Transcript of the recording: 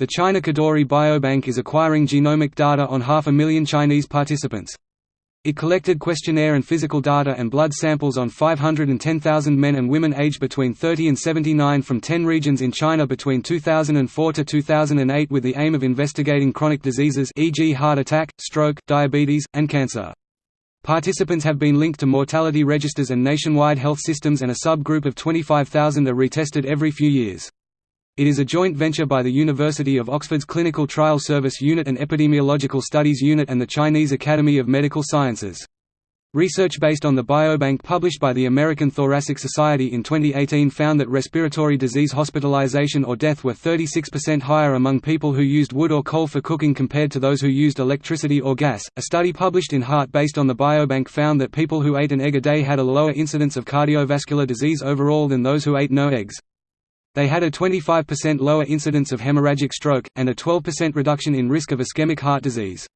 The China Kadoorie Biobank is acquiring genomic data on half a million Chinese participants. It collected questionnaire and physical data and blood samples on 510,000 men and women aged between 30 and 79 from 10 regions in China between 2004 to 2008 with the aim of investigating chronic diseases e.g. heart attack, stroke, diabetes, and cancer. Participants have been linked to mortality registers and nationwide health systems and a subgroup of 25,000 are retested every few years. It is a joint venture by the University of Oxford's Clinical Trial Service Unit and Epidemiological Studies Unit and the Chinese Academy of Medical Sciences. Research based on the biobank published by the American Thoracic Society in 2018 found that respiratory disease hospitalization or death were 36% higher among people who used wood or coal for cooking compared to those who used electricity or gas. A study published in Heart based on the biobank found that people who ate an egg a day had a lower incidence of cardiovascular disease overall than those who ate no eggs. They had a 25% lower incidence of hemorrhagic stroke, and a 12% reduction in risk of ischemic heart disease.